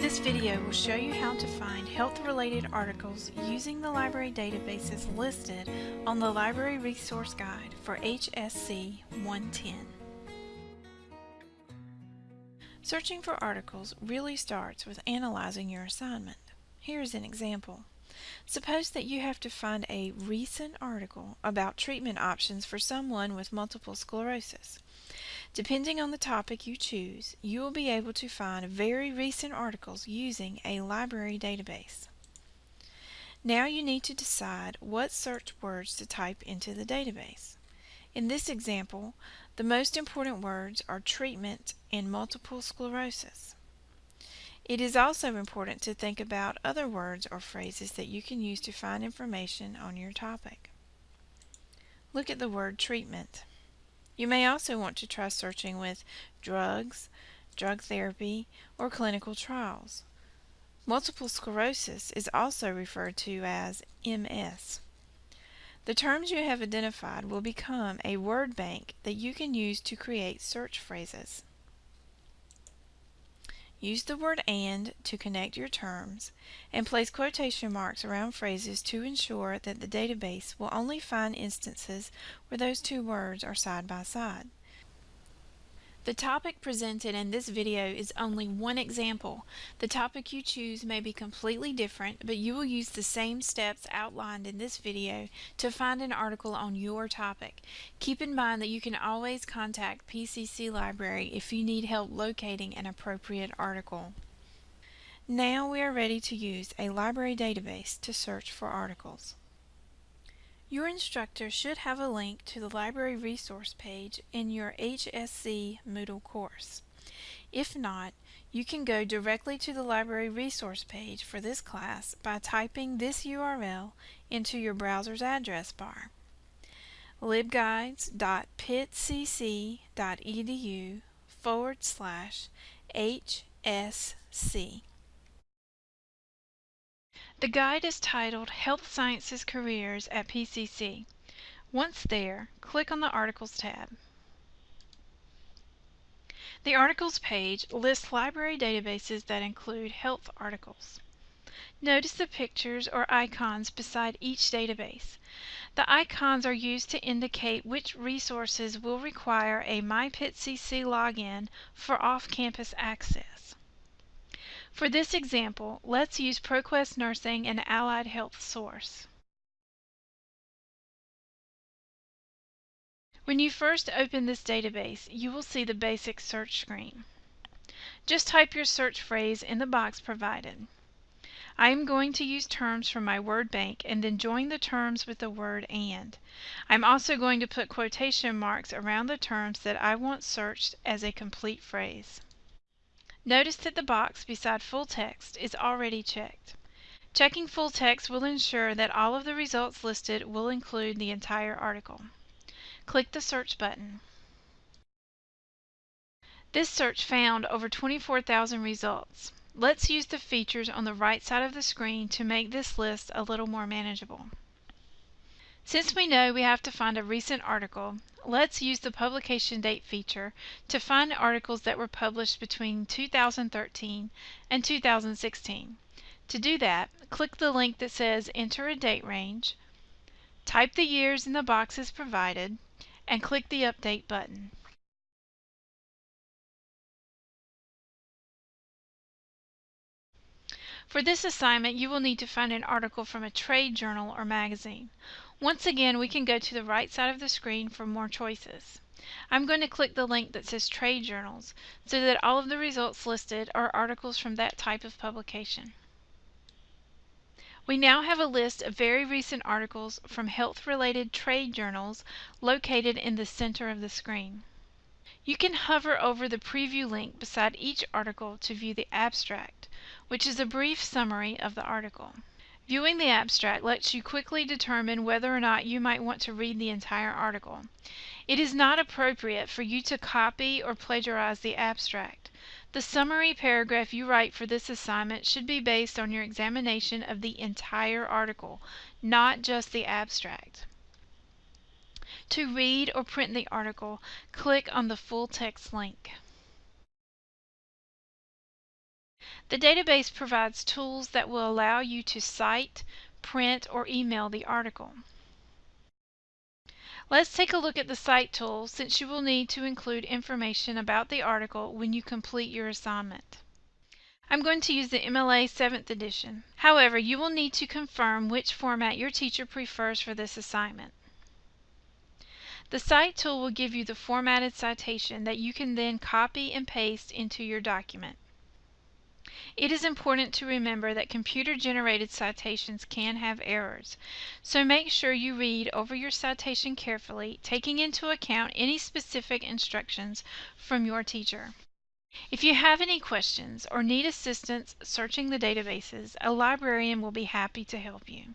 This video will show you how to find health-related articles using the library databases listed on the Library Resource Guide for HSC 110. Searching for articles really starts with analyzing your assignment. Here's an example. Suppose that you have to find a recent article about treatment options for someone with multiple sclerosis. Depending on the topic you choose, you will be able to find very recent articles using a library database. Now you need to decide what search words to type into the database. In this example, the most important words are treatment and multiple sclerosis. It is also important to think about other words or phrases that you can use to find information on your topic. Look at the word treatment. You may also want to try searching with drugs, drug therapy, or clinical trials. Multiple sclerosis is also referred to as MS. The terms you have identified will become a word bank that you can use to create search phrases. Use the word AND to connect your terms, and place quotation marks around phrases to ensure that the database will only find instances where those two words are side by side. The topic presented in this video is only one example. The topic you choose may be completely different, but you will use the same steps outlined in this video to find an article on your topic. Keep in mind that you can always contact PCC Library if you need help locating an appropriate article. Now we are ready to use a library database to search for articles. Your instructor should have a link to the library resource page in your HSC Moodle course. If not, you can go directly to the library resource page for this class by typing this URL into your browser's address bar libguides.pittcc.edu forward slash HSC. The guide is titled Health Sciences Careers at PCC. Once there, click on the Articles tab. The Articles page lists library databases that include health articles. Notice the pictures or icons beside each database. The icons are used to indicate which resources will require a MyPittCC login for off-campus access. For this example, let's use ProQuest Nursing and Allied Health Source. When you first open this database, you will see the basic search screen. Just type your search phrase in the box provided. I am going to use terms from my word bank and then join the terms with the word AND. I'm also going to put quotation marks around the terms that I want searched as a complete phrase. Notice that the box beside full text is already checked. Checking full text will ensure that all of the results listed will include the entire article. Click the search button. This search found over 24,000 results. Let's use the features on the right side of the screen to make this list a little more manageable. Since we know we have to find a recent article, let's use the publication date feature to find articles that were published between 2013 and 2016. To do that, click the link that says Enter a Date Range, type the years in the boxes provided, and click the Update button. For this assignment, you will need to find an article from a trade journal or magazine. Once again, we can go to the right side of the screen for more choices. I'm going to click the link that says Trade Journals so that all of the results listed are articles from that type of publication. We now have a list of very recent articles from health-related trade journals located in the center of the screen. You can hover over the preview link beside each article to view the abstract, which is a brief summary of the article. Viewing the abstract lets you quickly determine whether or not you might want to read the entire article. It is not appropriate for you to copy or plagiarize the abstract. The summary paragraph you write for this assignment should be based on your examination of the entire article, not just the abstract. To read or print the article, click on the full text link. The database provides tools that will allow you to cite, print, or email the article. Let's take a look at the Cite tool since you will need to include information about the article when you complete your assignment. I'm going to use the MLA 7th edition. However, you will need to confirm which format your teacher prefers for this assignment. The Cite tool will give you the formatted citation that you can then copy and paste into your document. It is important to remember that computer-generated citations can have errors, so make sure you read over your citation carefully, taking into account any specific instructions from your teacher. If you have any questions or need assistance searching the databases, a librarian will be happy to help you.